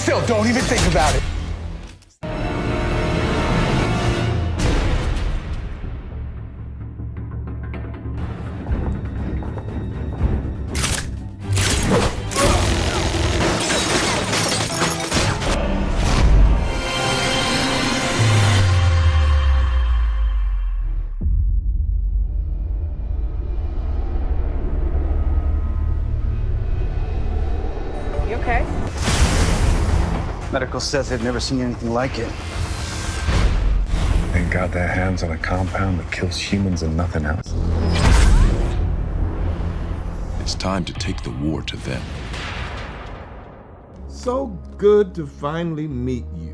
yourself. Don't even think about it. Medical says they've never seen anything like it. They got their hands on a compound that kills humans and nothing else. It's time to take the war to them. So good to finally meet you.